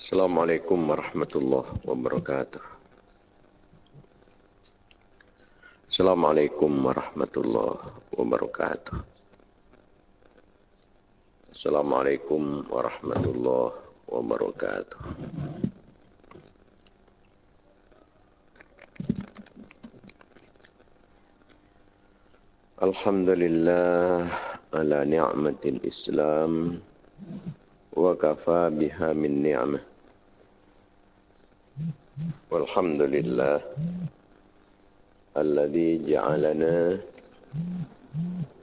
Assalamualaikum warahmatullahi wabarakatuh. Assalamualaikum warahmatullahi wabarakatuh. Assalamualaikum warahmatullahi wabarakatuh. Alhamdulillah ala ni'matil Islam wa kafa biha min ni'mah. والحمد لله الذي جعلنا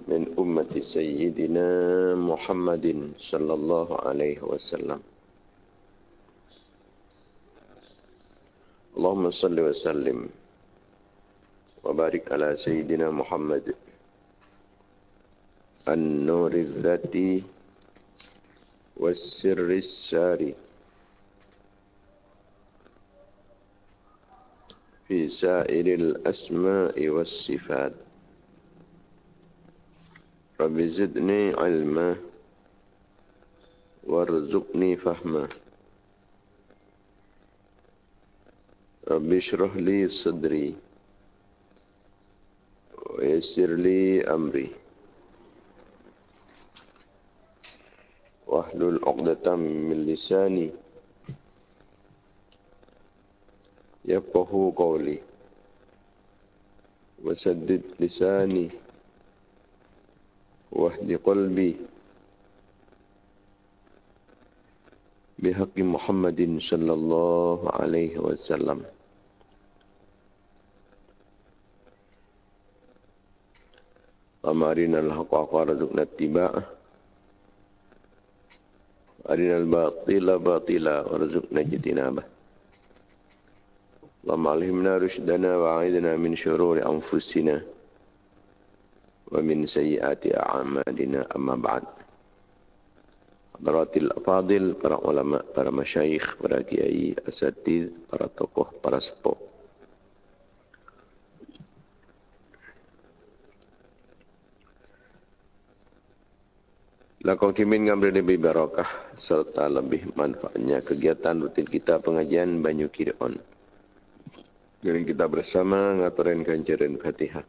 من أمة سيدنا محمد صلى الله عليه وسلم. اللهم صل وسلم وبارك على سيدنا محمد. النور الذاتي والسر الساري. في سائر الأسماء والصفات. رب زدني علما وارزقني فهما. رب اشرح لي صدري ويسر لي أمري. واحلل عقدة من لساني يفقه قولي. وسدد لساني. واهد قلبي. بحق محمد صلى الله عليه وسلم. أمرنا الحق وارزقنا اتباعه. أرنا الباطل باطلا وارزقنا اجتنابه. اللهم علمنا رشدنا وعيدنا من شرور أنفسنا ومن سيئات أعمالنا أما بعد حضرات الأفاضل para ulama, para masyayikh, para kiai, asatid, para tokoh, para sepuh Lakon kimin ngambil lebih barakah serta lebih manfaatnya kegiatan rutin kita pengajian Banyu Kirion. Dan kita bersama ngaturin kanjaran Fatihah.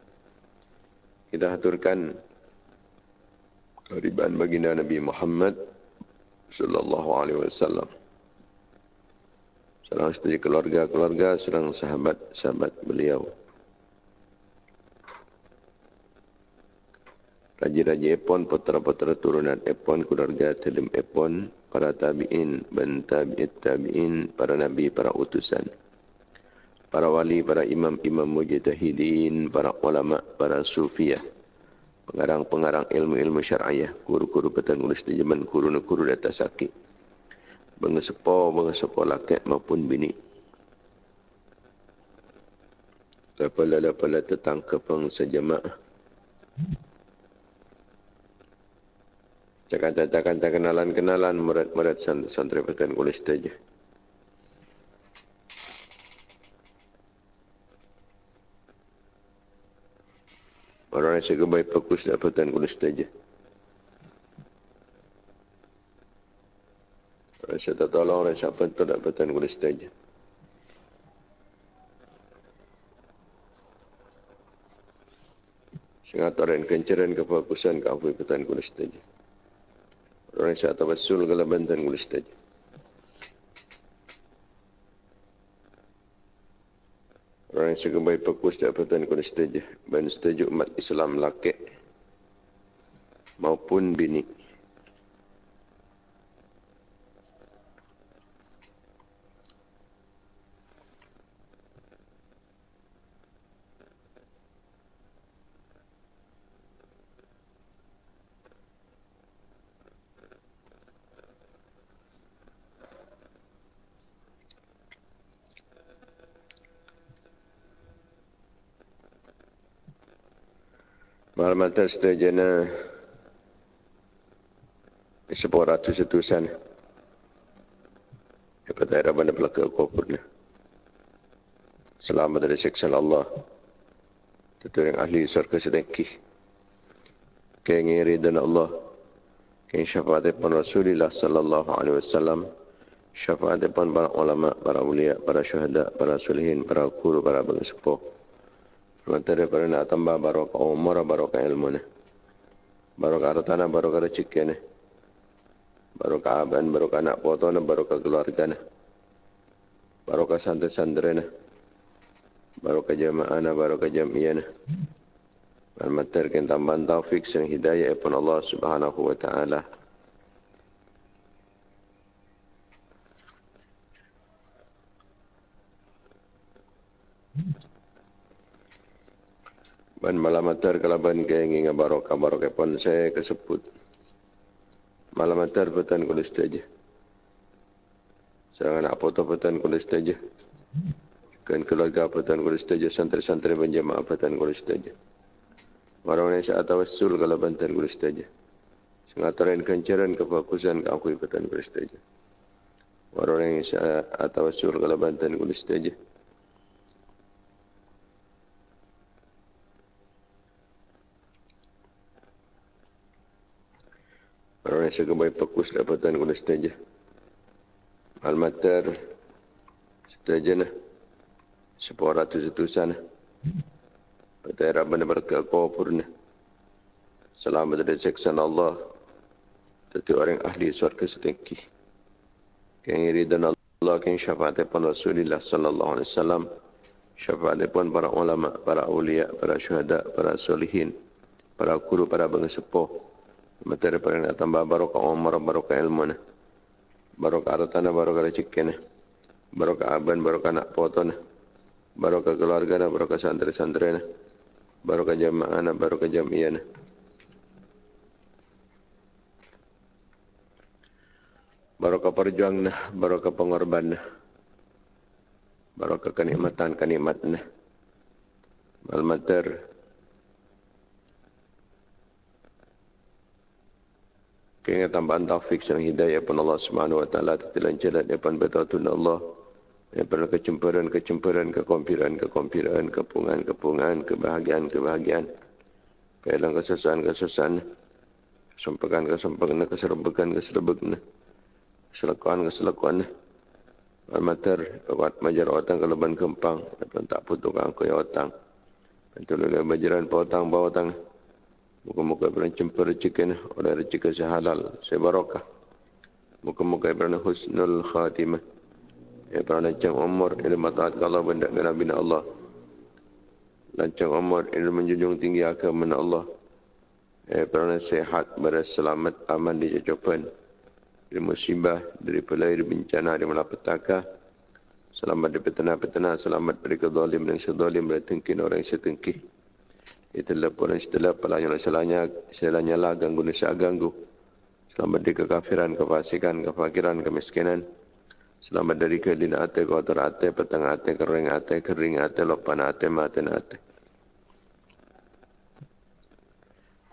Kita aturkan kehariban baginda Nabi Muhammad sallallahu alaihi wasallam. Serang setuju keluarga-keluarga, serang sahabat-sahabat beliau. Raja-raja Epon, putera-putera turunan Epon, keluarga Telim Epon, para tabi'in, dan tabi'it tabi'in, para nabi, para utusan. Para wali, para imam-imam mujtahidin, para ulama, para sufiah. Pengarang-pengarang ilmu-ilmu syar'iyah, guru-guru petan nulis di zaman guru-guru di atas sakit. Bengesepo, bengesepo lakek maupun bini. Lapala-lapala tetang kepeng sejamaah. Cakap-cakap kenalan-kenalan murid-murid santri perhatian kulis saja. Orang yang segebai fokus dapatan kulis saja. Orang yang tak tolong, orang yang itu dapatan kulis saja. Sengat orang kenceran kefokusan ke afu petan kulis saja. Orang yang tawassul kalau bantuan kulis saja. Orang yang suka baik fokus dapatan kulis saja. Dan setuju umat Islam laki maupun bini. Malam-malam setujuan sepuluh ratus setusan. Dapat air mana belakang kubur Selamat dari siksa Allah. Tentu yang ahli surga sedengki. Kengiri dan Allah. Keng syafaat pun Rasulullah sallallahu alaihi wasallam. Syafaat depan para ulama, para ulia, para syuhada, para sulihin, para guru, para bangsa sepuh. Para nak tambah barokah umur, barokah ilmu ni. Barokah hartana, barokah rezeki ni. Barokah aban, barokah anak foto ni, barokah keluarga ni. Barokah santri-santri ni. Barokah jamaah ni, barokah jamiah ni. Materi kita tambah taufik dan hidayah pun Allah subhanahu wa ta'ala. Ban malam atar kalaban ke ingin barokah barokah pun saya kesebut. Malam atar petan kulis saja. Serangan apa tu petan kulis saja. Kan keluarga petan kulis saja. Santri-santri penjamaah petan kulis saja. Orang yang saat tawassul kalau bantan kulis saja. Sengataran kencaran kefokusan ke aku petan kulis saja. Orang yang saat tawassul kalau bantan kulis saja. Suka baik fokus dapatan guna setaja. Almater setaja nah. Sepuluh ratus itu sana. Era benar berkah kau purna. Selamat dari seksan Allah. Tentu orang ahli surga setinggi. Yang iri dan Allah yang syafaat pun Rasulullah sallallahu alaihi wasallam. Syafaat pun para ulama, para awliya, para syuhada, para solihin, para guru, para bangsa sepuh materi pada nak tambah barokah umar, barokah ilmu ni. Barokah harta barokah rezeki ni. Barokah aban, barokah nak foto ni. Barokah keluarga ni, barokah santri-santri ni. Barokah jamaah ni, barokah jamiah ni. Barokah perjuang ni, barokah pengorban ni. Barokah kenikmatan-kenikmat ni. Malmater, Kaya tambahan taufik dan hidayah pun Allah Subhanahu wa taala telan jalan depan betul Allah. Ya pernah kecemburuan, kecemburuan, kekompiran, kekompiran, kepungan, kepungan, kebahagiaan, kebahagiaan. Pelang kesusahan. Kesempekan, kesempekan, keserbekan, keserbekan. Keselakuan, keselakuan. Almater, kuat majar otang keleban kempang. Dapat tak putuk angkut ya otang. Betul oleh bajaran potang, bawa otang. Muka-muka Ibrahim jumpa rezeki oleh rezeki sehalal, sebarokah. Muka-muka Ibrahim husnul khatimah. Ibrahim lancang umur, ilmu taat Allah benda Nabi Allah. Lancang umur, ilmu menjunjung tinggi agama Allah. Ibrahim sehat, beres selamat, aman di jajapan. Dari musibah, dari pelai, dari bencana, dari malapetaka. Selamat dari petana-petana, selamat dari kezalim dan sezalim, dari tengkin orang yang setengkih. Itulah pun istilah pelanya selanya selanya lah ganggu nisa ganggu. Selamat dari kekafiran, kefasikan, kefakiran, kemiskinan. Selamat dari kelina ate, kotor ate, petang ate, kering ate, kering ate, lopan ate, mati ate.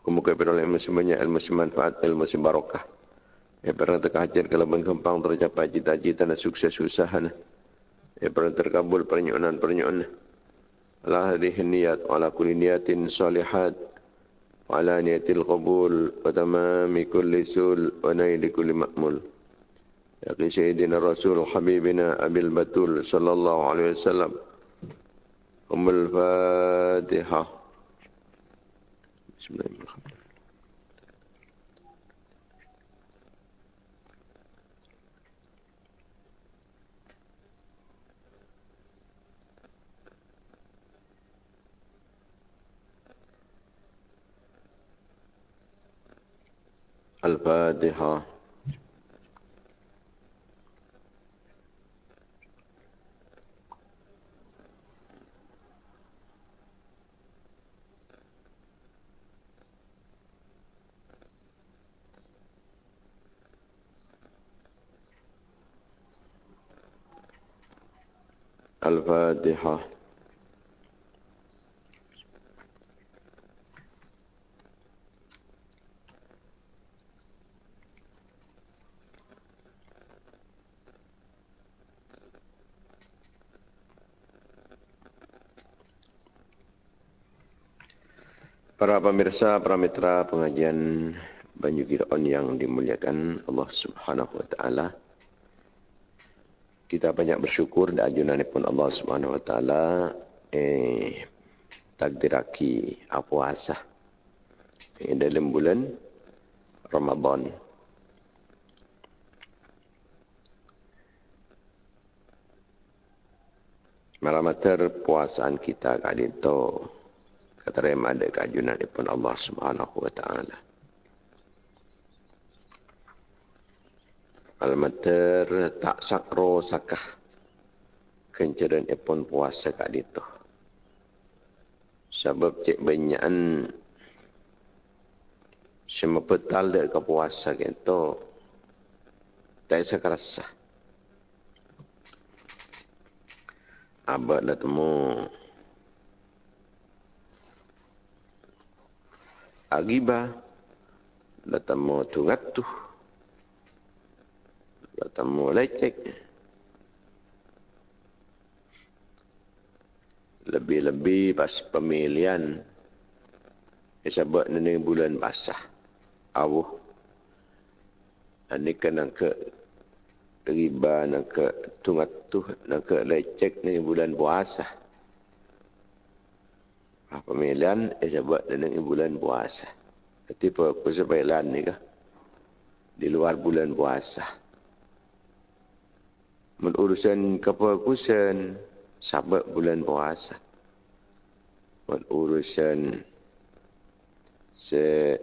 Kemuka peroleh ilmu semuanya, ilmu semanfaat, ilmu sebarokah. Ya pernah terkajar kalau kempang tercapai cita-cita dan sukses usaha. Ya pernah terkabul pernyonan-pernyonan ala hadhihi niyat wa ala kulli niyatin salihat wa ala niyatil qabul wa tamami kulli sul wa naili kulli ma'mul. Ya sayyidina rasul habibina abil batul sallallahu alaihi wasallam. Umul fatiha. Bismillahirrahmanirrahim. الفاتحة. الفاتحة. Pemirsa, para mitra pengajian Banyu Giron yang dimuliakan Allah Subhanahu wa taala. kita banyak bersyukur dan ajunan pun Allah Subhanahu Wa Taala eh takdiraki puasa eh, dalam bulan Ramadan. Malamater puasaan kita kali kata ada keajunan pun Allah Subhanahu Wa Taala. Almater tak sakro sakah kencaran epon puasa kat itu. Sebab cik banyakan semua petal dek ke puasa itu tak isa kerasa. Abad lah temu Agibah Lah temu tungat tuh bertemu lecek. Lebih-lebih pas pemilihan sebab ini bulan basah. Awuh. Ini kena ke riba, nak ke tu, nak ke lecek ni bulan puasa. Ah, pemilihan sebab ini bulan puasa. Jadi apa sebab ni kah? Di luar bulan puasa. Menurusan kefokusan sabat bulan puasa. Menurusan se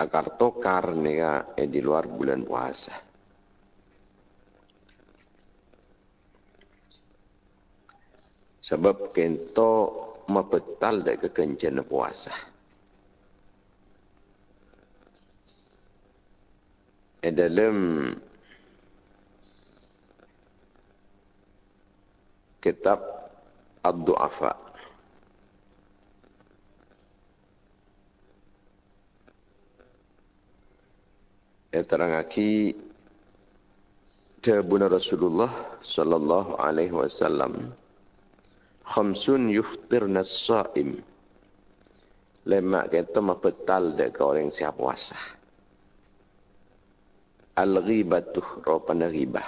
akar tokar ni ka eh, di luar bulan puasa sebab kento mapetal dak kekencan puasa. Eh, dalam kitab Ad-Du'afa yang terangaki Tabuna Rasulullah sallallahu alaihi wasallam khamsun yuftirna as-sa'im lemak kita mapetal dek orang siap puasa al-ghibatuh ropana ghibah.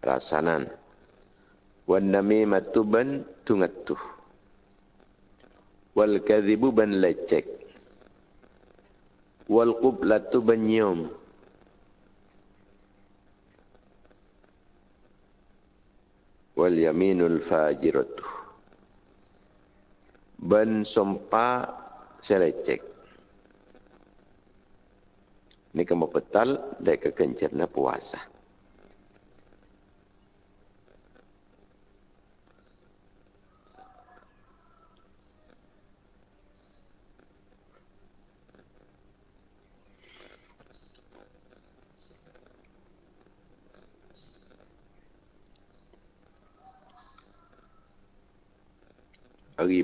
Rasanan. Wan namimatu ban tungatuh wal kadhibu ban lecek. Wal qublatu ban nyom wal yaminul fajiratu ban sompa selecek ini kamu betal dari kekencerna puasa.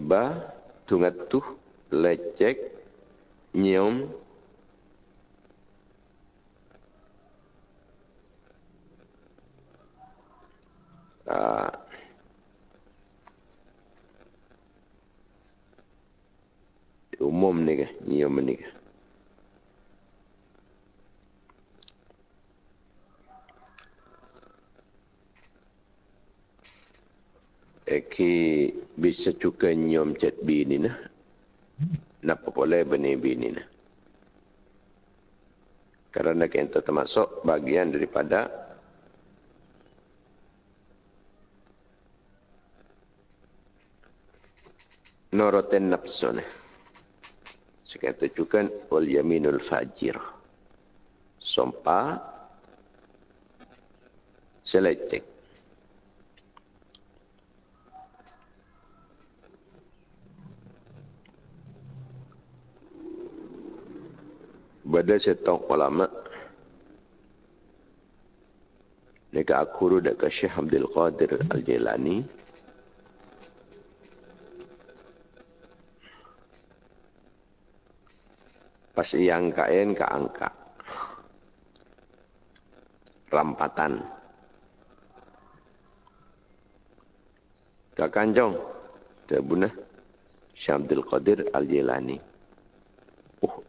Riba, tungatuh, lecek, nyium, uh, umum ni ke nyium ni ke Eki bisa juga nyom cat bini nah. Napa boleh benih bini nah. Kerana kita termasuk bagian daripada noroten nafsuna. Sekarang tujukan wal yaminul fajir. Sompa selecek. Bada setong ulama Nika akhuru dekat Syekh Abdul Qadir Al-Jilani pas yang kain ke angka rampatan. Ke kanjong ke bunah Syamdul Qadir Al-Jilani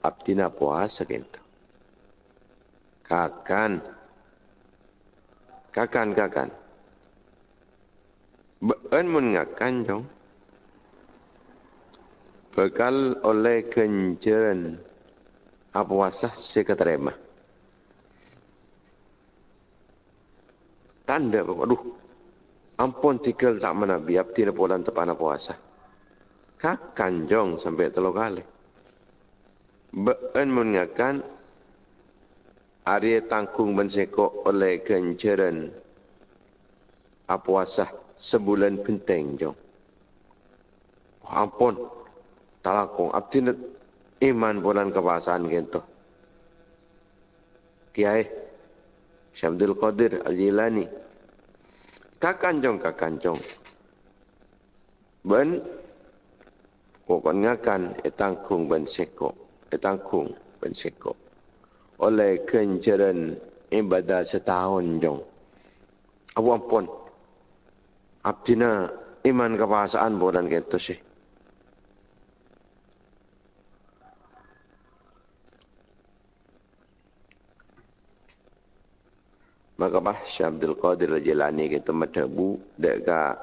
abdina puasa gitu Kakan. Kakan, kakan. Beun mun ngakan dong. Bekal oleh kenceran apa wasah seketerima. Tanda bapak, aduh, ampun tinggal tak mana biap tidak pulang tepan puasa. Kakan jong sampai telur kali. Beun mengakan Arya tangkung mensekok oleh kenceran apuasah sebulan penting jong. Ampun, talakong abdi iman bulan kebahasaan gitu. Kiai Syamdul Qadir Al-Jilani. Kakanjong, kakanjong. Ben, kokon ngakan, etangkung ben sekok. Etangkung ben sekok oleh kenceran ibadah setahun jong. Abu ampun. Abdina iman kebahasaan bukan gitu sih. Maka bah Syekh Abdul Qadir Al-Jilani kita madabu dekat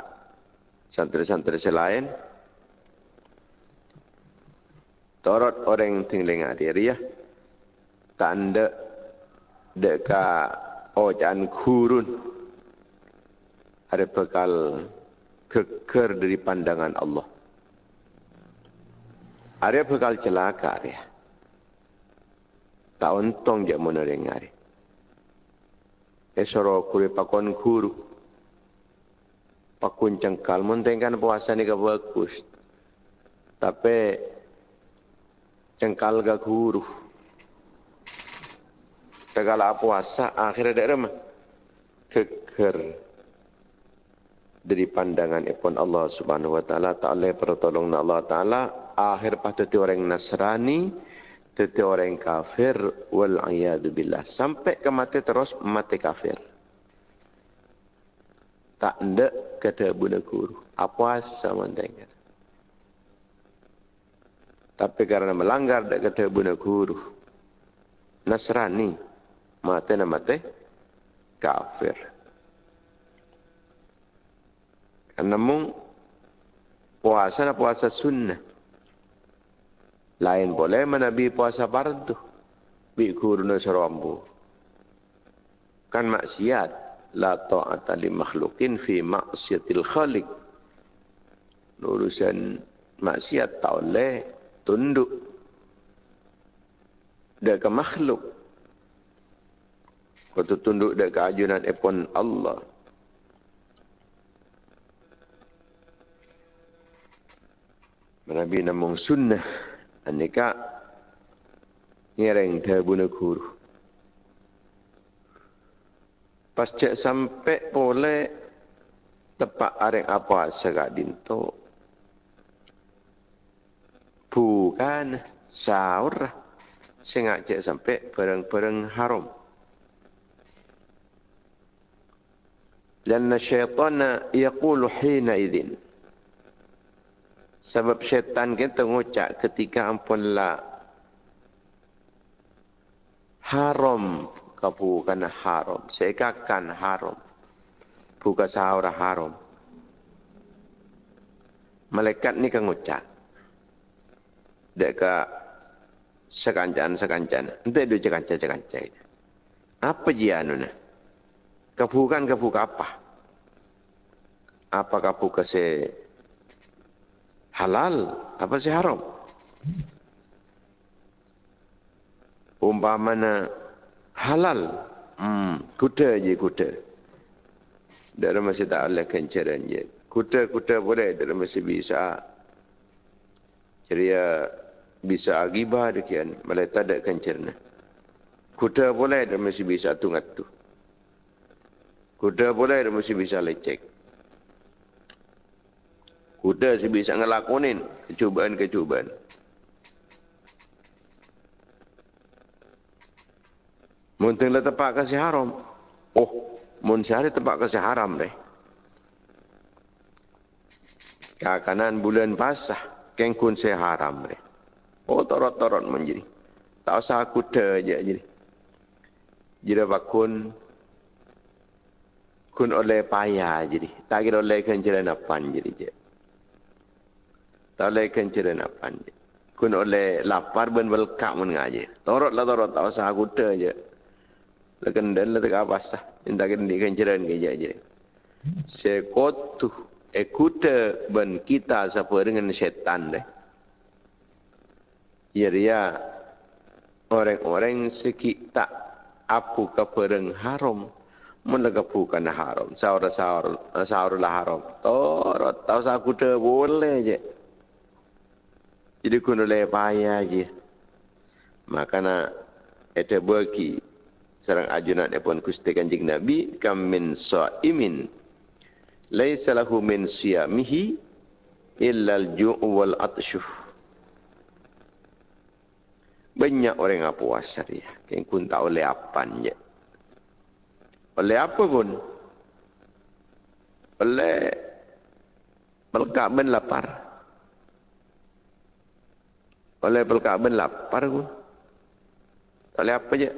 santri-santri selain Torot orang tingling hadir ya tanda dekat ojan kurun ada bekal keker dari pandangan Allah. Ada bekal celaka dia. Tak untung dia mana dengar. Esoro kuri pakon guru. Pakun cengkal. Muntengkan puasa ni ke bagus. Tapi cengkal ke guru segala puasa akhirnya ada remah keker. Dari pandangan ipon Allah Subhanahu wa taala taala pertolongan Allah taala. Akhir patut orang Nasrani tete orang kafir wal iyad billah. Sampai ke mati terus mati kafir. Tak ndak kata bunda guru. Apa sama dengar tapi karena melanggar dak kata bunda guru Nasrani mati na mati kafir. Karena mung puasa na puasa sunnah. Lain boleh menabi puasa fardu. Bi guru na serambu. Kan maksiat. La ta'ata li makhlukin fi maksiatil khalik. Urusan maksiat tak boleh tunduk. Ke makhluk. Kau tunduk dekat ajunan epon Allah. Nabi namung sunnah. Anika ngereng terbuna guru. Pas cek sampai boleh tepat areng apa segak dinto bukan sahur sengaja sampai bareng-bareng haram. Lanna syaitana yaqulu hina idin. Sebab syaitan kita ngucap ketika ampun Haram. Bukan haram. Segakan haram. Buka sahur haram. Malaikat ni kan ngucap deka sekancan sekancan ente dia sekancan sekancan apa dia anu nah kebukan kebuka apa? Apa kebuka se halal? Apa se haram? Umpamana halal, hmm, kuda je kuda. Dalam masih tak ada kencaran je. Kuda-kuda boleh dalam masih bisa. Ceria bisa agibah dekian. Malah tak ada kencaran. Kuda boleh dalam masih bisa tungat tu. Kuda boleh dia mesti bisa lecek. Kuda si bisa ngelakonin kecubaan-kecubaan. Mungkin lah tempat kasih haram. Oh, mun sehari tempat kasih haram deh. Kakanan bulan pasah, kengkun saya haram deh. Oh, torot-torot menjadi. Tak usah kuda aja jadi. Jira bakun kun oleh payah jadi. Tak kira oleh kenceran apa jadi je. Tak oleh kenceran apa je. Kun oleh lapar ben belkak mun ngaji. Torot lah torot tak usah aku je. Lekan dan letak apa sah. Minta kena di kenceran ke je. Sekotu ekuta ben kita siapa dengan setan deh. Dia orang-orang sikit tak apu kepereng haram menagapukan haram. Sahur sahur sahur lah haram. Torot tahu saya kuda boleh je. Jadi kuno le payah je. Makana ada bagi serang ajunan pun kusti kanjeng nabi kam min saimin. Laisa lahu min siyamihi illa al-ju' wal atshuh banyak orang yang puasa dia. Yang pun tak oleh apa je. Oleh apa pun. Oleh pelkak ben lapar. Oleh pelkak ben lapar pun. Oleh apa je.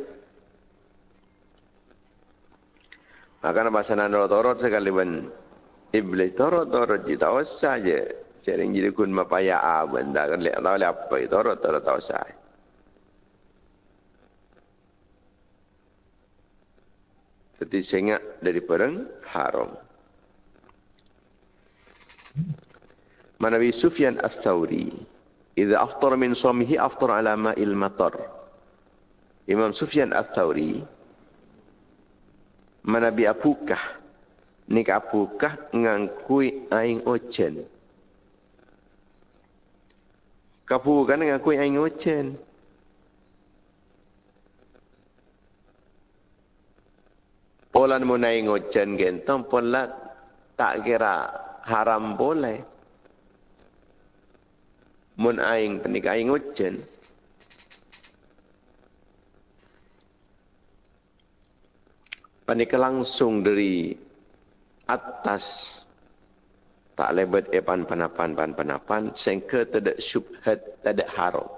Maka bahasa nando torot sekali ben. Iblis torot torot je. Tak usah je. Cari jadi kun mapaya aben. Tak boleh apa. Torot torot tak usah. Seperti sengak dari perang haram. Manawi Sufyan al-Thawri. Iza aftar min suamihi aftar ala ma'il matar. Imam Sufyan al-Thawri. Manabi apukah. Nik apukah ngangkui aing ochen. Kapukan ngangkui aing ochen. Polan mo naing ojan gentong pola tak kira haram boleh. Mun aing penik aing ojan. Panik langsung dari atas tak lebat epan panapan pan panapan sehingga tidak syubhat tidak haram.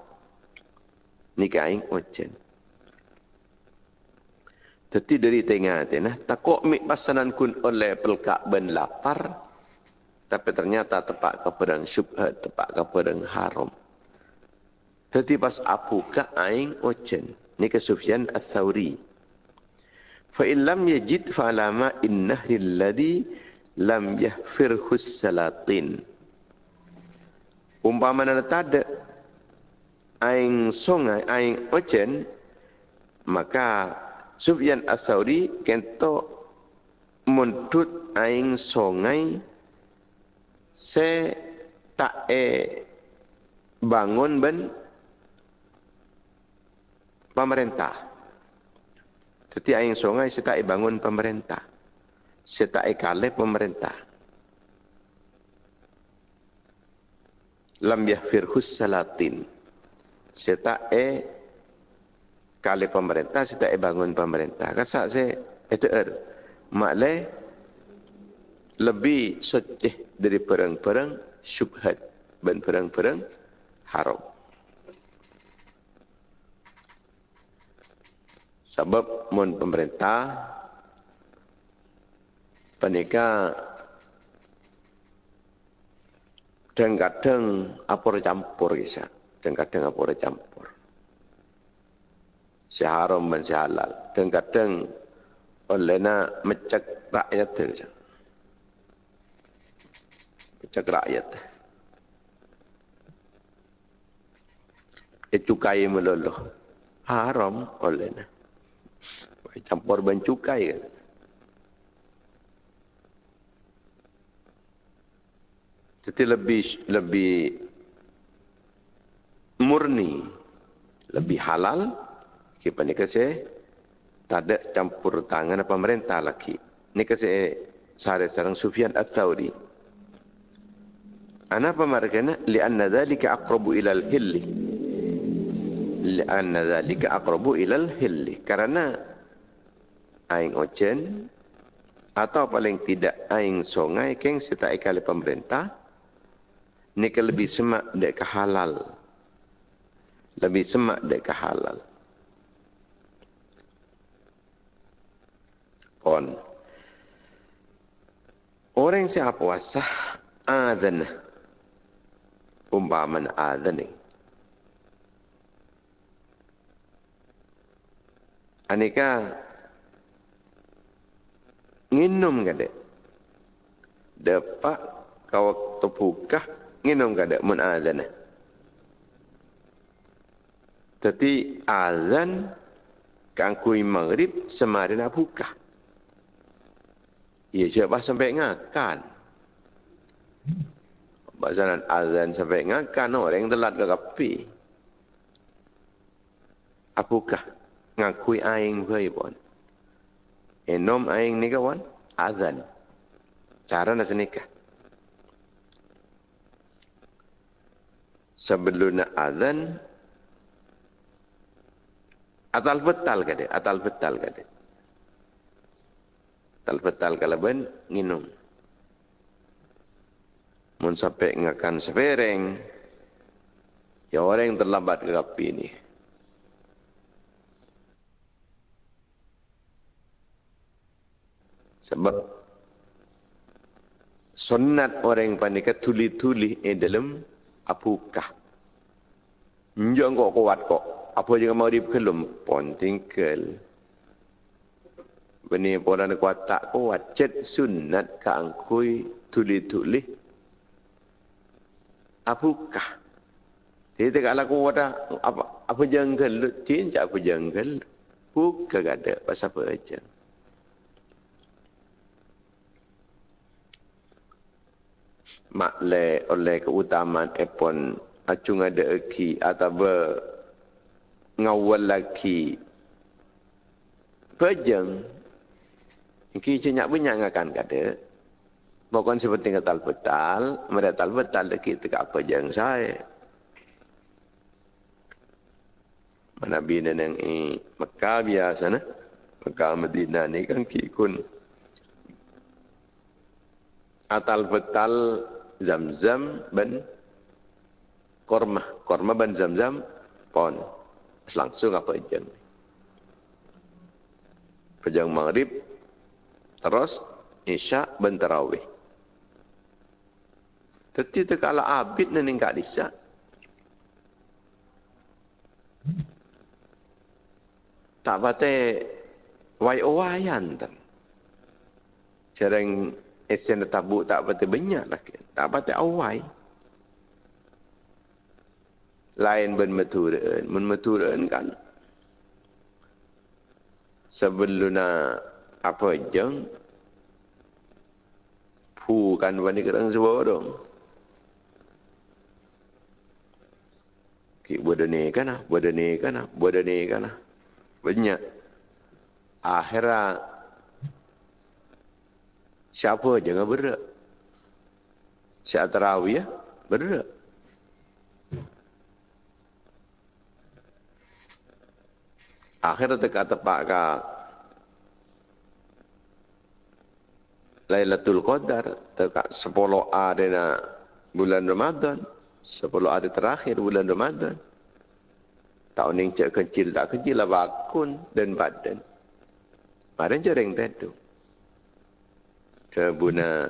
Nikah aing ojan. Jadi dari tengah tu nah, takut mik pasanan kun oleh pelkak ben lapar, tapi ternyata tepat kepada syubhat, tepat kepada haram. Jadi pas apu ka aing ojen, ni ke Sufyan al-Thawri. Fa in lam yajid fa alama innahri alladhi lam yahfirhu salatin. Umpama nak ada aing songai, aing ojen, maka Sufyan Ats-Tsauri kento mundut aing songai se tak e bangun ben pemerintah. Jadi aing songai se tak e bangun pemerintah. Se tak e kale pemerintah. Lam yahfirhus salatin. Se tak e kali pemerintah saya tak bangun pemerintah. Kasak saya itu er. Maklai lebih seceh dari perang-perang syubhat dan perang-perang haram. Sebab mun pemerintah penika dan kadang apor campur kisah dan kadang apor campur si haram dan si halal. Dan kadang oleh nak mecek rakyat tu. Mecek rakyat. Dia cukai meluluh. Haram oleh nak. Campur ban cukai kan. Jadi lebih lebih murni, lebih halal, kita ni kasi tak campur tangan pemerintah lagi. Ni kasi sare sarang Sufyan Ats-Tsauri. Ana pemarkana li anna dhalika aqrabu ila al-hilli. Li dhalika aqrabu ila al-hilli. Karena aing ojen atau paling tidak aing songai keng sita ikali pemerintah ni lebih semak dek halal. Lebih semak dek halal. Pon. Orang siapa puasa adzan. Umpaman adzan ni. Anika nginum kada. Dapat kau terbuka nginum kada mun adzan. Tapi azan kangkui maghrib semarin buka. Ia siapa sampai ngakan. Bahasan azan sampai ngakan orang telat ke kapi. Apakah ngakui aing bayi pun? Enom aing ni kawan? Azan. Cara nak senikah. Sebelum nak azan, Atal betal dia? Atal betal ke dia? Atal betal kalau ben, minum. Mun sampai ngakan sepereng, ya orang yang terlambat ke api ini. Sebab sunat orang yang panik tuli-tuli di dalam apukah. Njong kok kuat kok apa juga mau dikelum pon tinggal Bini orang kuat tak kuat. Cet sunat ka angkui tuli tuli apakah dia tak ala kuat apa apa janggal tin apa janggal buka ada. Pasal apa aja? Makle oleh keutamaan epon acung ada eki atau ngawal lagi pejeng iki cenyak banyak ngakan kada bukan seperti kata betal mereka tal betal lagi tegak pejeng saya mana bina yang i Mekah biasa na Mekah Medina ni kan kikun atal betal zam-zam ben korma. Korma ben zam-zam pon. Langsung apa ejeng. Pejang maghrib, terus isya ben tarawih. Tetapi kalau abid ni ningkat isya. Tak patut wai owayan tu. Cereng esen tabuk tak patut banyak lagi. Tak patut awai lain ben meturun men meturun kan sebelum apa jeng? Pu kan wani kerang sebuah dong ki bodene kana bodene kana bodene kana banyak. Akhirat. Siapa jangan berak siapa terawih ya? Berak akhir dekat tepat ka Lailatul Qadar dekat 10 hari na bulan Ramadan 10 hari terakhir bulan Ramadan tahun yang cek kecil tak kecil lah bakun dan badan Mari jaring tetu. Kebuna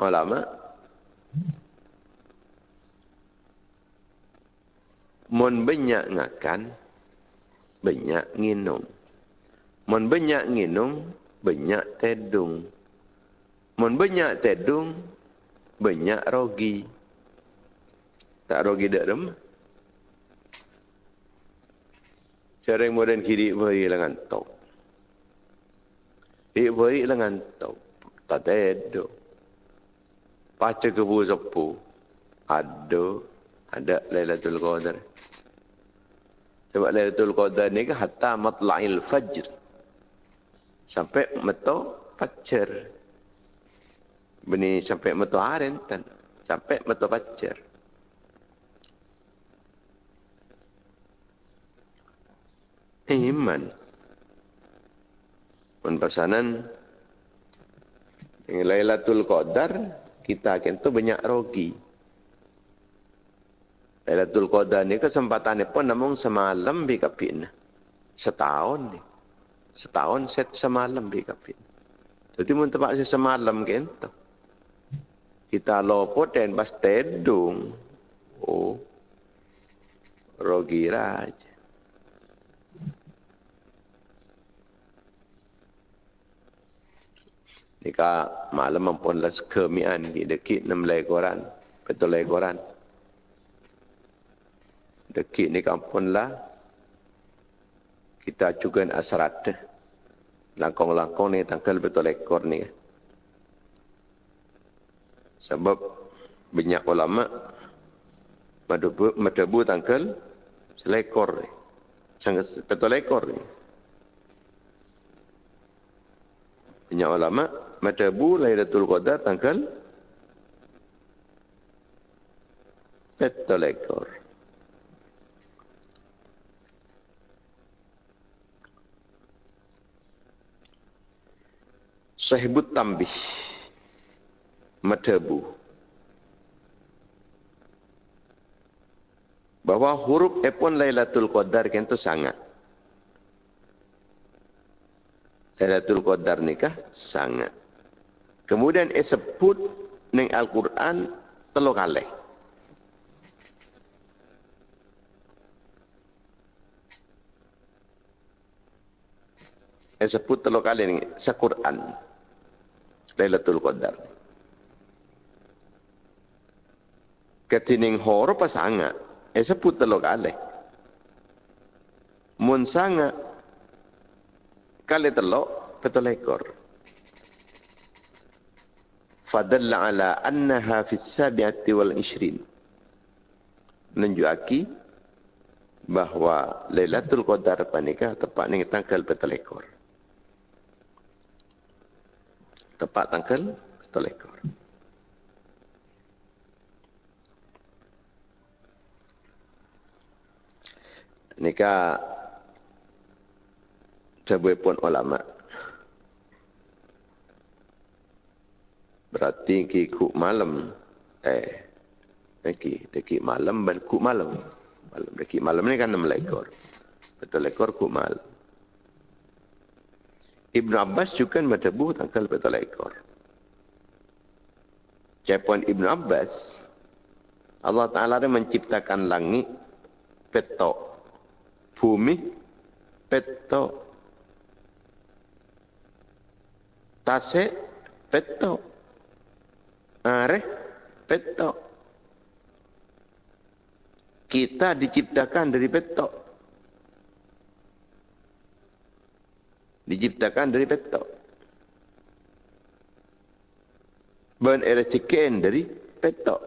ulama Mon banyak ngakan, banyak nginum. Mon banyak nginum, banyak tedung. Mon banyak tedung, banyak rogi. Tak rogi dak dem. Cara yang moden kiri beri lengan tok. Kiri beri lengan tok. Tak tedung. Paca kebu sepu. Ada. Ada Lailatul Qadar. Sebab Lailatul Qadar ni ke hatta matla'il fajr. Sampai meto fajar. Bini sampai meto harentan. Sampai meto fajar. Iman. Pun pesanan. Dengan Lailatul Qadar. Kita akan tu banyak rogi. Lailatul Qadar ni kesempatan ni pun namun semalam bi kapin. Setahun ni. Setahun set semalam bi kapin. Jadi mun tempat saya semalam kento. Kita lopo dan pas tedung. Oh. Rogi raja. Nika malam mampun las kemian di dekit enam lekoran. Betul lekoran. Dekit ni kampun lah. Kita juga asrat. Langkong-langkong ni tangkal betul ekor ni. Sebab banyak ulama madebu, madebu tangkal selekor ni. Sangat betul ekor ni. Banyak ulama Matabu Lailatul Qadar tanggal Betul ekor. Sahibut tambih. Matabu. Bahawa huruf epon Lailatul Qadar kan itu sangat. Lailatul Qadar nikah sangat. Kemudian ia sebut ning Al-Quran telur kali. Ia sebut telur kali ni Quran. Lailatul Qadar. Ketining horo pas sangat. Ia sebut telur kali. Mun sangat. Kali telur, betul ekor fadalla ala annaha fi sabiati wal ishrin menunjuki bahawa Lailatul Qadar panika tepat ning tanggal betul ekor tepat tanggal betul ekor Nika Sebuah pun ulama Berarti ki ku malam. Eh. Ki deki malam dan ku malam. Malam deki malam ni kan enam ekor. Betul ekor ku malam. Ibn Abbas juga matabu tangkal betul ekor. Japan Ibn Abbas Allah Ta'ala dia menciptakan langit petok. Bumi petok. Tasik petok. Are petok. Kita diciptakan dari petok. Diciptakan dari petok. Ben era dari petok.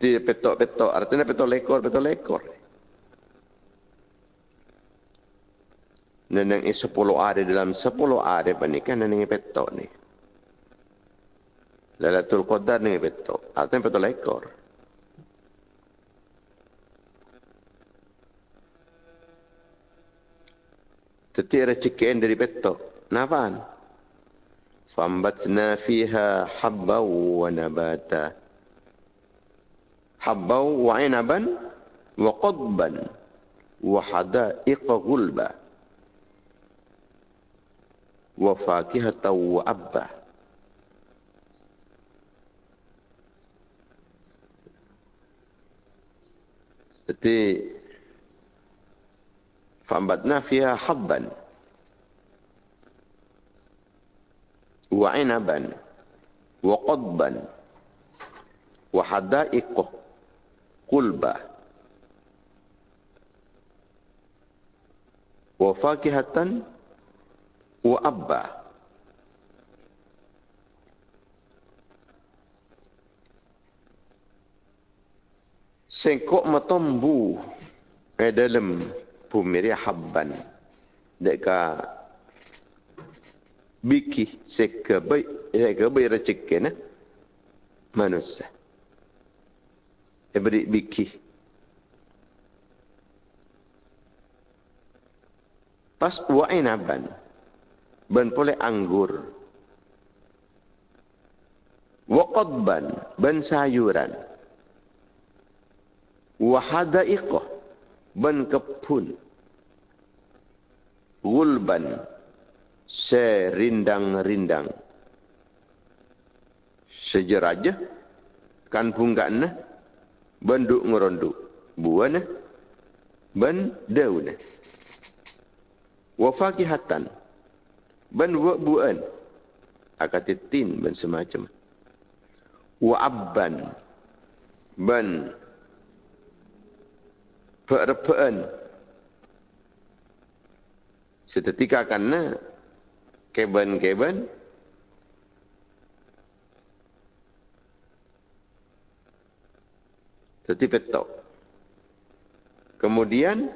Di petok-petok. Artinya petok lekor, petok lekor. Nenang i sepuluh hari dalam sepuluh hari pun kan nenang i petok ni. Lelatul Qadar neneng i petok. Ah, Atau yang petok lah lekor. Tetapi ada dari petok. Kenapaan? Fambatna fiha habbaw wa nabata. Habbaw wa inaban wa qadban wa hada'iqa gulbah. Fambatna fiha habban Wa inaban Wa qadban Wa hadaiqah qulba wa wa abba sengkok matombu eh dalam bumi dia habban deka biki sekabai sekabai rezeki na manusia daripada biki. Pas wa inaban. Ben pole anggur. Wa qadban. Ben sayuran. Wa hadaiqah. Ben kepun. Gulban. Serindang-rindang. Sejeraja. Kan punggan. Benduk ngeronduk. Buana. Ben daunah wa fakihatan ban wa buan akatitin ban semacam. Wa abban. Ban perpaan setetika karena keben-keben Tetapi petok. Kemudian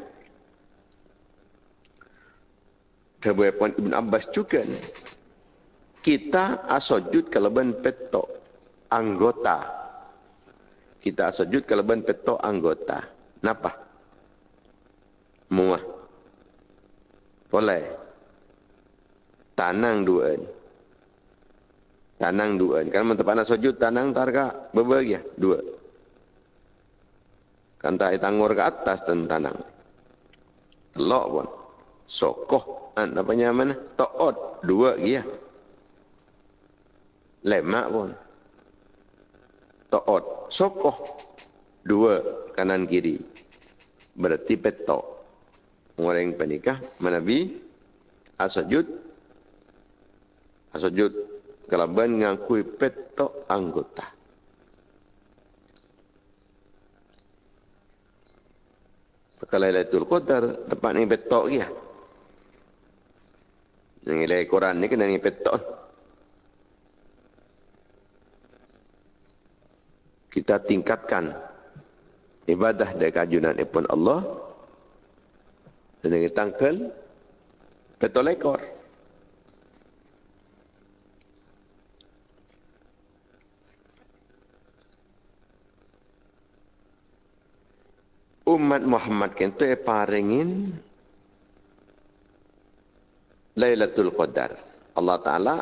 Kebuai Puan Ibn Abbas juga. Kita asojud keleban petok anggota. Kita asojud keleban petok anggota. Kenapa? Muah. Boleh. Tanang dua ni. Tanang dua ni. Kalau mentep anak sujud, tanang targa berbagi ya? Dua. Kan tak tangur ke atas dan tanang. Telok pun. Sokoh. An apa mana? Taat dua dia lemak pun. Taat sokoh. Dua kanan kiri. Berarti petok. Orang penikah manabi asajud. Asajud kalau ben ngakui petok anggota. Kalau Lailatul Qadar tepat ni petok dia. Yang nilai Quran ni kena ni petok. Kita tingkatkan ibadah dari kajunan ipun Allah. Dan dengan tangkel petok lekor. Umat Muhammad kento e paringin Lailatul Qadar. Allah Ta'ala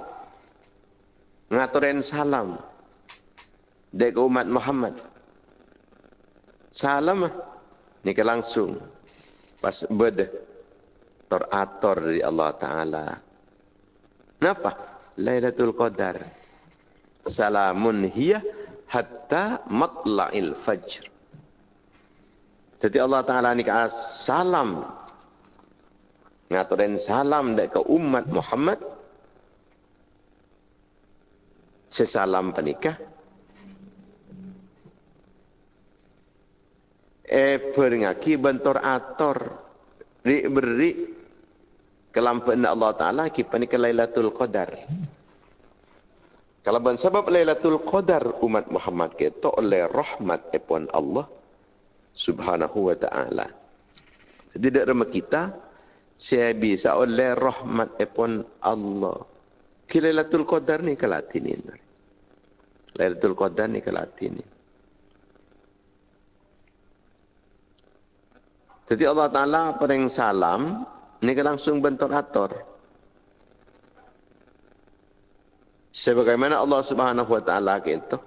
ngaturin salam dari umat Muhammad. Salam ni ke langsung pas beda teratur dari Allah Ta'ala. Kenapa? Lailatul Qadar. Salamun hiya hatta matla'il fajr. Jadi Allah Ta'ala ni salam ngaturin salam dek ke umat Muhammad. Sesalam penikah. Eh beringaki bentor ator. Ri beri kelampuan Allah Ta'ala kita ke Lailatul Qadar. Kalau ben sebab Lailatul Qadar umat Muhammad kita oleh rahmat epon Allah Subhanahu wa Ta'ala. Tidak remah kita saya bisa oleh rahmat epon Allah. Lailatul Qadar ni ke Latin ini. Lailatul Qadar ni ke Latin ini. Jadi Allah Ta'ala pering salam, ni ke langsung bentuk atur. Sebagaimana Allah Subhanahu Wa Ta'ala gitu.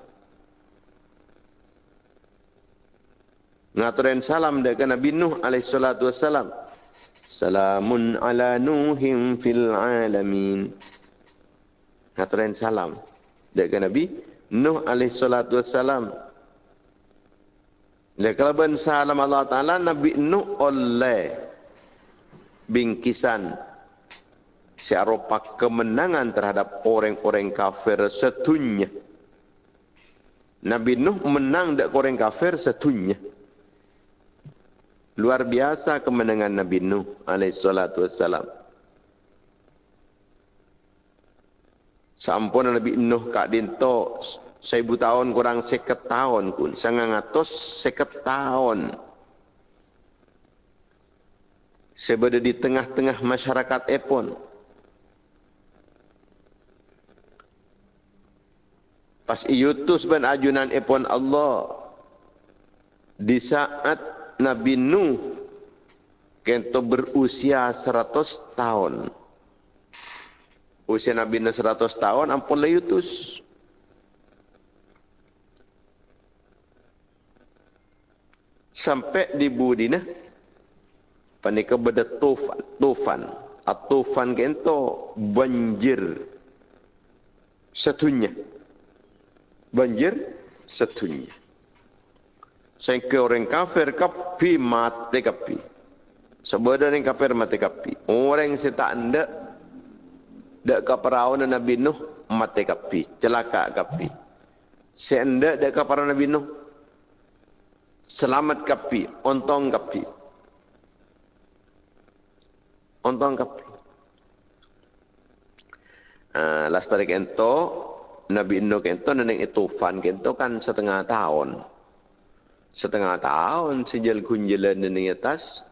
Ngaturin salam dengan Nabi Nuh alaihissalatu wassalam. Salamun ala nuhim fil alamin. Haturan salam. Dari Nabi Nuh alaih salatu wassalam. Ben salam Allah Ta'ala, Nabi Nuh oleh bingkisan searopa kemenangan terhadap orang-orang kafir setunya. Nabi Nuh menang dari orang kafir setunya. Luar biasa kemenangan Nabi Nuh alaihissalatu wassalam. Sampun Nabi Nuh kak dinto seribu tahun kurang seket tahun pun. Sangat ngatos seket tahun. Sebeda di tengah-tengah masyarakat epon. Pas iutus ben ajunan epon Allah. Di saat Nabi Nuh Kento berusia 100 tahun. Usia Nabi Nuh 100 tahun, ampun layutus. Sampai di Budina, panika beda tufan. Tufan. Atufan kento banjir setunya. Banjir setunya. Sehingga orang kafir kapi mati kapi. Sebenarnya kafir mati kapi. Orang yang tak anda dak kaparawan Nabi Nuh mati kapi. Celaka kapi. Senda dak kaparawan Nabi Nuh selamat kapi. Ontong kapi. Ontong kapi. Uh, last tarik ento Nabi Nuh kento neneng itu fan kento kan setengah tahun. Setengah tahun sejal kunjelan neneng atas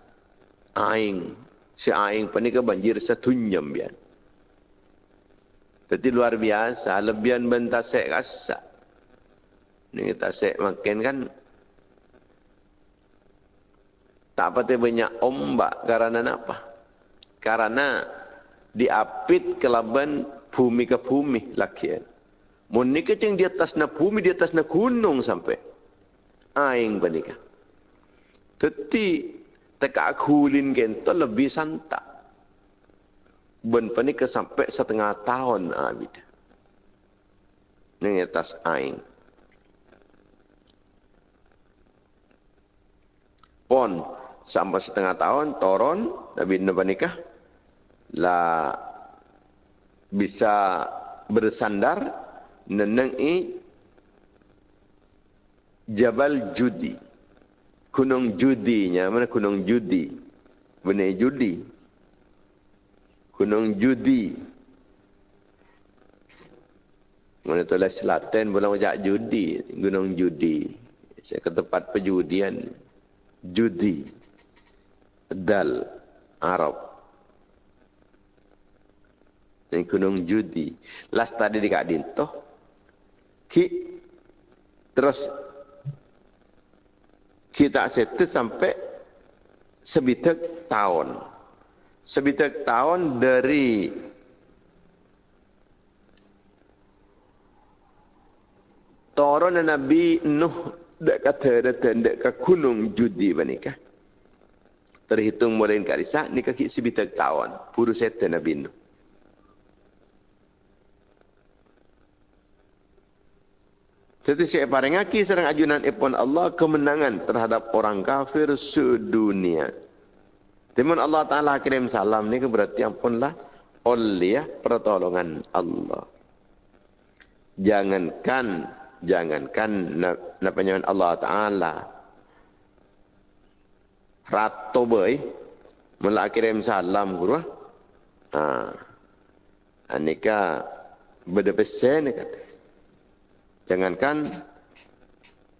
aing si aing pani ke banjir setunyam bian. Jadi luar biasa lebihan bentasek kasa ni tasek makin kan tak pati banyak ombak karena apa? Karena diapit kelaban bumi ke bumi laki mun ni kecing di atas na bumi di atas na gunung sampai aing panika tetapi teka kulin gento lebih santa. Ben pani ke sampai setengah tahun abid. Ning atas aing. Pon sampai setengah tahun toron Nabi Nabi nikah lah bisa bersandar neneng i Jabal Judi. Gunung judinya. Mana gunung judi? Benar judi. Gunung judi. Mana tu lah selatan boleh macam judi. Gunung judi. Saya ke tempat perjudian. Judi. Dal Arab. Ini gunung judi. Last tadi di Kak Dinto ki. Terus kita settle sampai sebitek tahun. Sebitek tahun dari Toron Nabi Nuh dek kata datang dek ke gunung judi menikah. Terhitung mulai kat Risa, ni kaki sebitek tahun. Puru setan Nabi Nuh. Jadi saya parengaki serang ajunan ipon Allah kemenangan terhadap orang kafir sedunia. Timun Allah Ta'ala kirim salam ni berarti ampunlah oleh pertolongan Allah. Jangankan, jangankan namanya Allah Ta'ala. Ratu boy, mula kirim salam guru. Ha. Anika berdepesen ni kata. Jangankan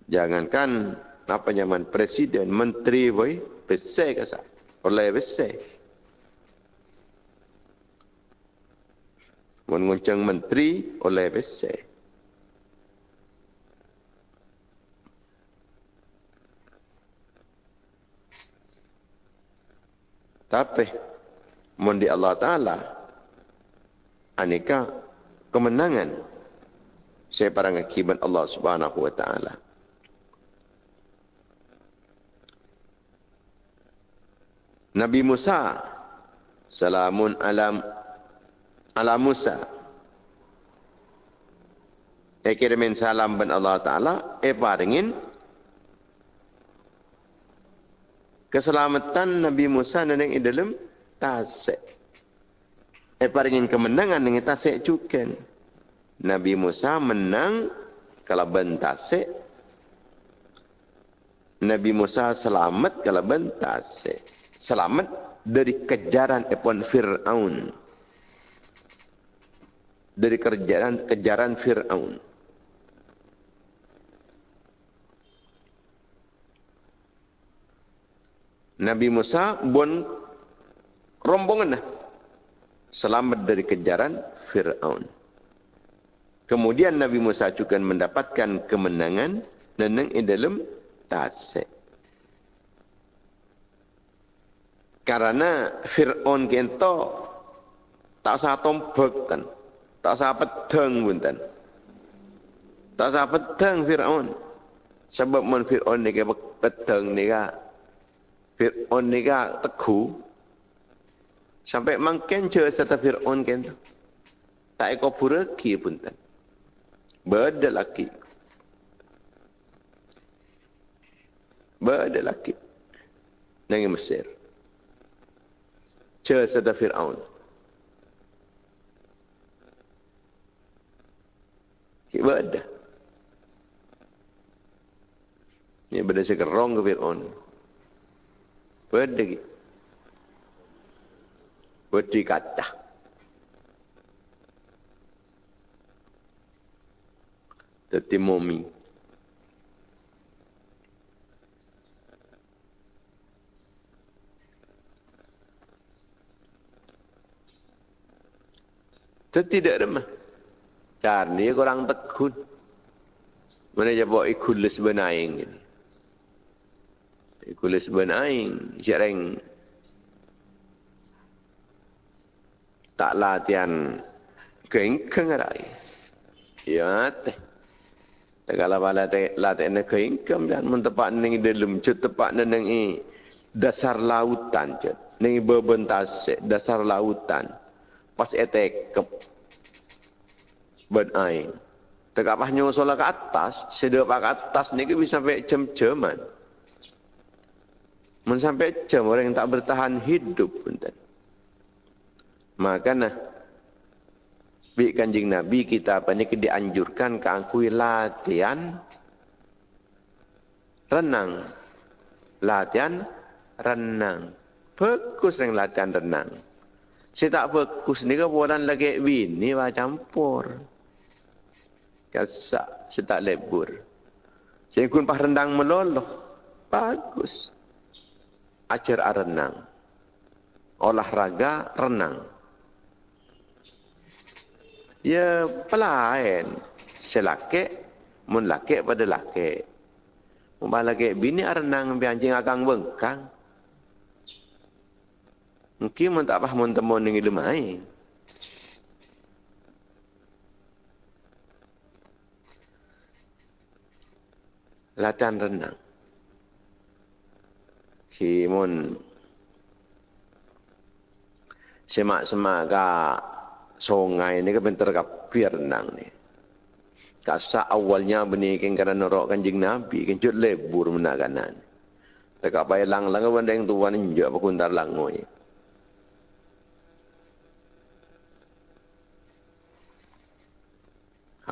jangankan apa nyaman presiden, menteri boy, besar ke sah? Oleh besar. Menguncang menteri oleh besar. Tapi, mundi Allah Ta'ala, aneka kemenangan saya parang akibat Allah Subhanahu wa taala. Nabi Musa salamun alam ala Musa. E kirimin salam ben Allah Ta'ala. E paringin. Keselamatan Nabi Musa dan yang dalam tasik. E paringin kemenangan dengan tasik cukan. Nabi Musa menang kalau bentase. Nabi Musa selamat kalau bentase. Selamat dari kejaran epon Fir'aun. Dari kejaran, kejaran Fir'aun. Nabi Musa pun rombongan selamat dari kejaran Fir'aun. Kemudian Nabi Musa juga mendapatkan kemenangan neneng di dalam tasik. Karena Fir'aun kento tak usah tombak kan. Tak usah pedang pun kan. Tak usah pedang Fir'aun. Sebab mun Fir'aun ni ke pedang ni. Fir'aun ni ka teguh. Sampai je serta Fir'aun kento. Tak eko buraki pun Berada laki. Berada laki. Nangis Mesir. Cera serta Fir'aun. Berada. Ini benda saya kerong ke Fir'aun. Berada. Berada kata. Tetimumi. Itu tidak remah. Karena kurang tekun. Mana dia bawa ikulis benaing. Ikulis benaing. Jarang. Tak latihan. Kengkeng. Ya teh. Tak kalau latihan kengkeng. Dan mentepak ni dalam. Cut tepak ni dasar lautan. Ni berbentas dasar lautan pas etek ke benain. Tegak pas nyusul ke atas, sedek ke atas ni bisa sampai jam-jaman. Men sampai jam orang yang tak bertahan hidup pun Maka nah, bi kanjing Nabi kita apa ni dianjurkan ke angkui latihan renang. Latihan renang. Bagus yang latihan renang. Saya tak fokus ni ke bulan lagi bini lah campur. Kasak, saya tak lebur. Saya ikut pas rendang meloloh. Bagus. Ajar renang. Olahraga renang. Ya pelain. Saya laki, mun laki pada laki. Mun laki bini renang, biar anjing akan bengkang. Mungkin mun tak faham temu ning ilmu ai. Latihan renang. Kimun semak-semak ka sungai ni ke bentar ka pier renang ni. Kasa awalnya benih kan kerana norok kanjing Nabi, kan cut lebur menakanan. Tak apa lang lang benda yang tuan ni juga berkuntar langoi.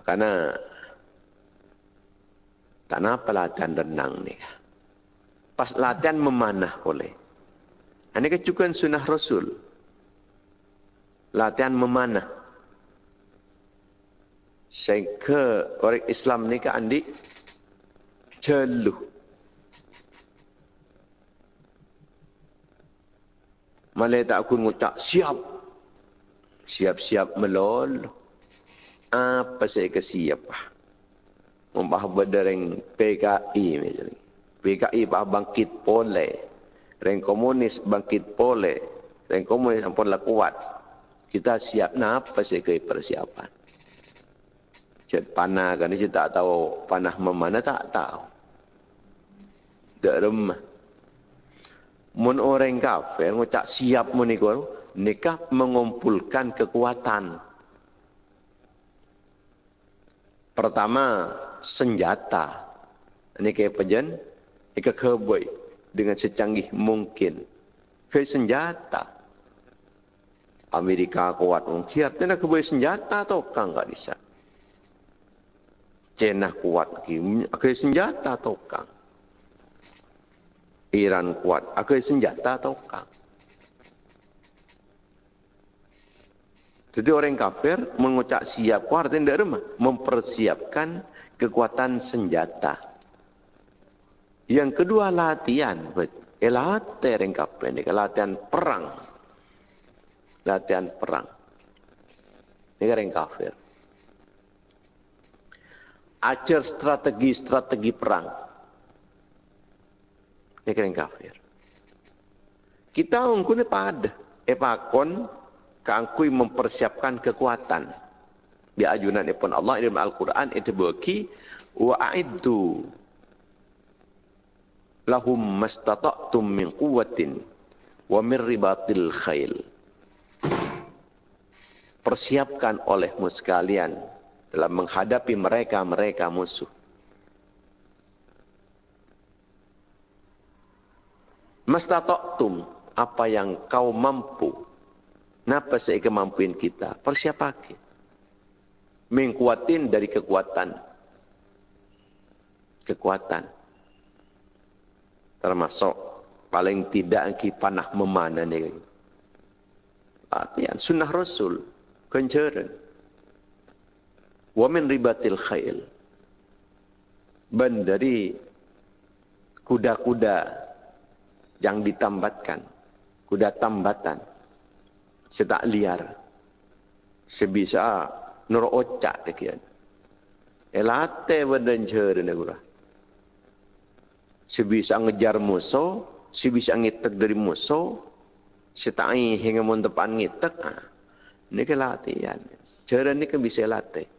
Karena tak apa latihan renang ni. Pas latihan memanah boleh. Ini kecukupan sunnah Rasul. Latihan memanah. Sehingga orang Islam ni ke andi celuh. Malay tak aku ngucap siap. Siap-siap meloloh apa saya kasih apa? Membah berdereng PKI misalnya. PKI bah bangkit pole. Reng komunis bangkit pole. Reng komunis ampun lah kuat. Kita siap apa saya ke persiapan. Cik panah kan ini tak tahu panah memana tak tahu. Tak remah. Mun orang kafir ngucap siap menikah, nikah mengumpulkan kekuatan Pertama, senjata. Ini kayak pejen, ini keboi dengan secanggih mungkin. Kayak senjata. Amerika kuat mungkin, artinya keboi senjata atau kan nggak bisa. Cina kuat, kayak senjata atau. Iran kuat, kayak senjata atau. Jadi orang kafir mengucap siap kuat artinya tidak remah. Mempersiapkan kekuatan senjata. Yang kedua latihan. Latihan orang kafir. Latihan perang. Latihan perang. Ini orang kafir. Ajar strategi-strategi perang. Ini orang kafir. Kita ungkun pada epakon kangkui mempersiapkan kekuatan. Di ajunan ipun Allah dalam Al-Quran itu wa a'iddu lahum mastata'tum min quwwatin wa min ribatil khail. Persiapkan olehmu sekalian dalam menghadapi mereka-mereka musuh. Mastata'tum apa yang kau mampu. Napa saya kita? Persiapkan. Mengkuatin dari kekuatan. Kekuatan. Termasuk paling tidak ki panah memana ni. Latihan sunnah Rasul. Kencaran. Wa min ribatil khail. Ben dari kuda-kuda yang ditambatkan kuda tambatan setak liar sebisa nur ocak dekian elate badan cer negara sebisa ngejar musuh sebisa ngitek dari musuh setai hingga mun depan ngitek ah ini ke latihan cer ini kan bisa latih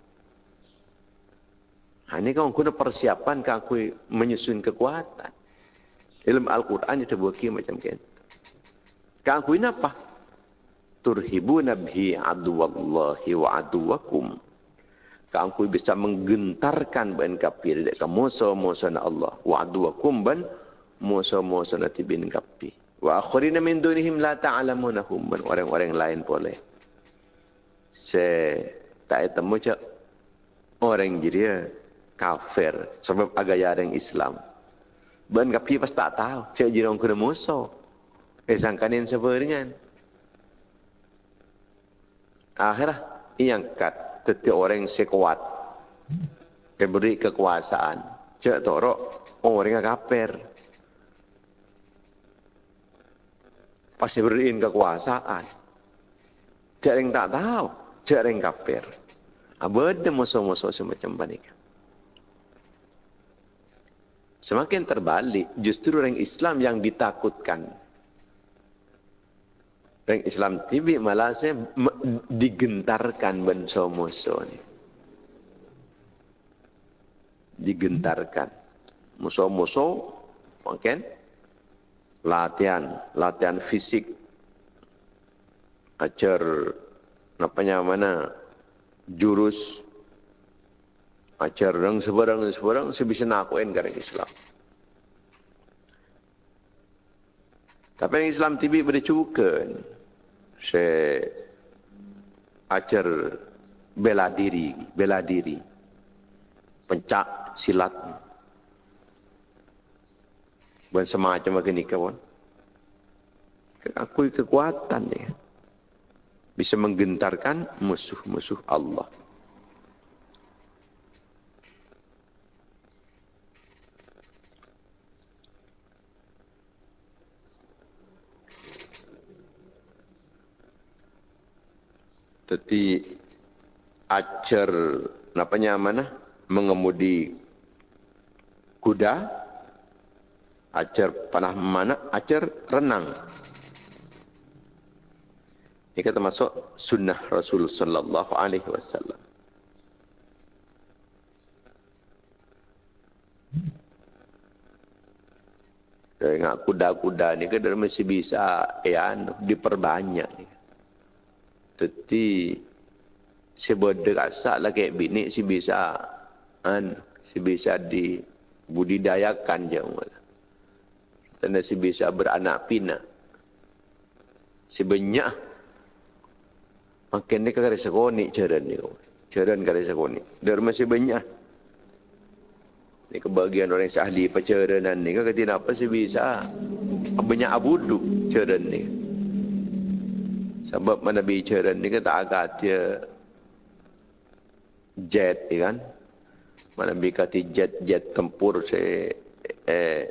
Ha, ini kan guna persiapan kan aku menyusun kekuatan. Ilmu Al-Quran itu buat macam itu. Keakuin apa? Turhibu nabhi aduwallahi wa aduwakum. Keakuin bisa menggentarkan ban kafir dekat musuh-musuh Allah. Wa aduwakum ban musuh-musuh nanti bin kafir. Wa akhirina min dunihim la ta'alamunahum. Orang-orang lain boleh. Se tak temu cak orang jiria kafir sebab agak yang Islam. Ban kafir pas tak tahu cak jirong kena musuh. Eh sangkanin seberingan. Akhirnya yang kat tetapi orang sekuat. Diberi kekuasaan. Cek torok orang yang kaper. Pasti beriin kekuasaan. Cek yang tak tahu. Cek yang kaper. Ada musuh-musuh semacam ini. Semakin terbalik, justru orang Islam yang ditakutkan Orang Islam TV malah saya digentarkan benso-muso ni. Digentarkan. Musuh-musuh, mungkin latihan, latihan fisik. Ajar, napanya mana, jurus, ajar dan sebarang dan sebarang, sebisa nakuin kerana Islam. Tapi Islam TV boleh cuka saya ajar bela diri, bela diri, pencak silat, bukan semacam begini kawan. Aku kekuatan dia bisa menggentarkan musuh-musuh Allah. Tetapi ajar namanya mana? Mengemudi kuda. Ajar panah mana? Ajar renang. Ini kata masuk sunnah Rasul sallallahu alaihi wasallam. Dengan kuda-kuda ni kan masih bisa ya, diperbanyak ni. Tetapi si berderasa lah kayak bini si bisa an si bisa dibudidayakan je dan si bisa beranak pina si banyak makin ni kagak sekoni cara ni cara kagak sekoni dar masih banyak. Ni kebahagiaan orang yang ahli pacaranan ni. Kagak tidak apa si bisa? Banyak abudu cara ni. Sebab mana bicara ni kata agak dia jet ni kan. Mana kata jet-jet tempur se eh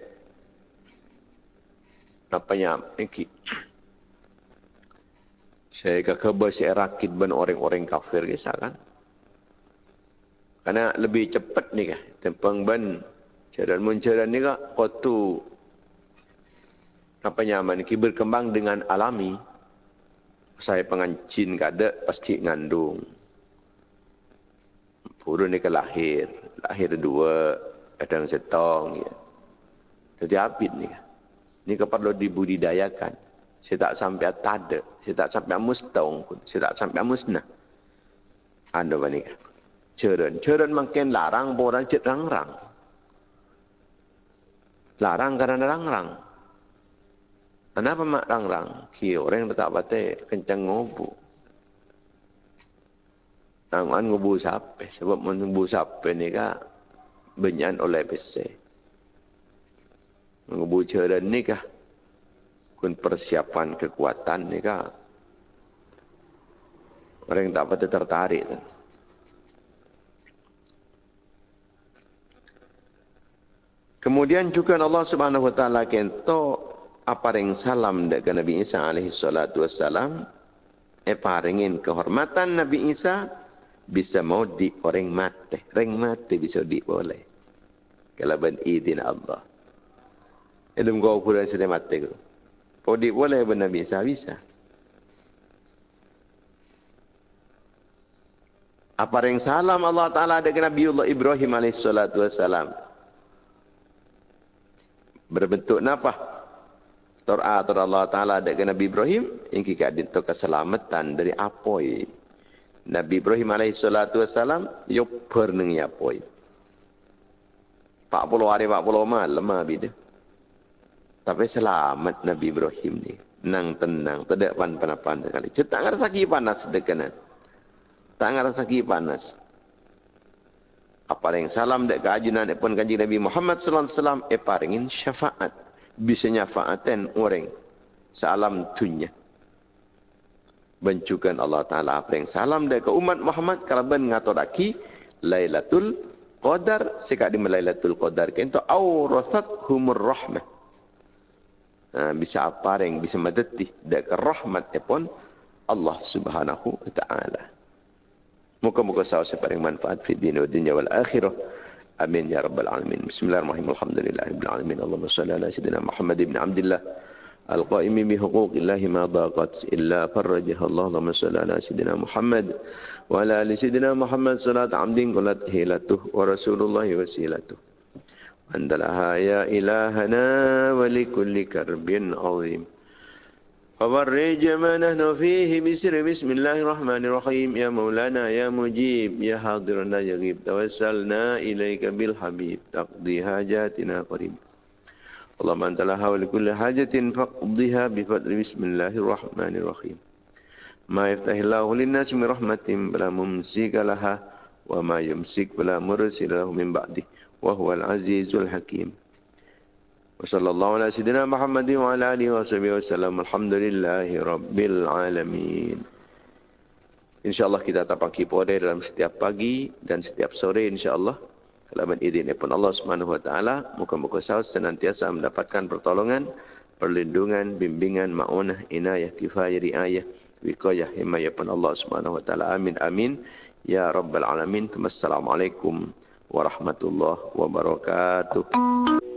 apa ini saya ke si rakit ben orang-orang kafir kisah kan. Karena lebih cepat ni kan. Tempang ben jalan muncaran ni kak kotu apa nyaman ki berkembang dengan alami. Saya pengancin kada pasti ngandung. Puru ni ke lahir. Lahir dua. Kadang setong. Ya. Jadi apit ni. Ni perlu dibudidayakan. Saya tak sampai tada. Saya tak sampai mustong pun. Saya tak sampai musnah. Anda ni. Ceren. Ceren makin larang. Orang cek rang-rang. Larang kerana rang-rang. Kenapa mak rang-rang? Ki orang yang tak batik kencang ngobu. Tangan ngobu siapa? Sebab ngobu siapa ni kah benyan oleh PC. Ngobu ceran ni kah kun persiapan kekuatan ni kah orang tak batik tertarik tu. Kemudian juga Allah Subhanahu wa taala kento apa yang salam dari Nabi Isa alaihi salatu wassalam eh paringin kehormatan Nabi Isa bisa mau di orang mati orang mati bisa di boleh kalau ben idin Allah Edum kau ukuran sudah mati. Di boleh ben Nabi Isa bisa. Apa yang salam Allah Taala dengan Nabi Allah Ibrahim wassalam. Berbentuk apa? Tor'a Tor Allah Ta'ala dengan Nabi Ibrahim yang kita dinto keselamatan dari apoi. Nabi Ibrahim yo perneng ya apoi. 40 hari 40 malam dia. Tapi selamat Nabi Ibrahim ni. Nang tenang, tidak pan panapan sekali. Cetak ngar sakit panas dekenan. Tak ngar sakit panas. Apa yang salam dek keajunan pun kanji Nabi Muhammad sallallahu alaihi wasallam e paringin syafaat bisa nyafaatan orang salam dunia. Bencukan Allah Ta'ala apa yang salam dari umat Muhammad kalau ben ngatoraki Lailatul Qadar sekat di Lailatul Qadar kento aurathat humur rahmah. Ha, bisa apa yang bisa madati dari rahmat pun Allah Subhanahu wa taala. Muka-muka sahaja separing manfaat fi dunia wal akhirah. Amin ya rabbal alamin. Bismillahirrahmanirrahim. Alhamdulillahirabbil alamin. Allahumma shalli ala sayyidina Muhammad ibn Abdullah القائم بحقوق الله ما ضاقت إلا فرجها الله اللهم صل على سيدنا محمد وعلى آل سيدنا محمد صلاة عبد قلت هيلته ورسول الله وسيلته أنت لها يا إلهنا ولكل كرب عظيم فبرج ما نحن فيه بسر بسم الله الرحمن الرحيم يا مولانا يا مجيب يا حاضرنا يغيب توسلنا إليك بالحبيب تقضي حاجاتنا قريب اللهم أنت لها ولكل حاجة فاقضيها بفضل بسم الله الرحمن الرحيم ما يفتح الله للناس من رحمة بلا ممسك لها وما يمسك بلا مرسل له من بعده وهو العزيز الحكيم وصلى الله على سيدنا محمد وعلى آله وصحبه وسلم الحمد لله رب العالمين InsyaAllah kita tapaki pada dalam setiap pagi dan setiap sore insyaAllah. Kalau izin pun Allah Subhanahu Wa Taala, muka-muka sahabat senantiasa mendapatkan pertolongan, perlindungan, bimbingan, ma'unah, inayah, kifayah, riayah, wikayah, himayah pun Allah Subhanahu Wa Taala. Amin, amin. Ya Rabbal Alamin. Assalamualaikum warahmatullahi wabarakatuh.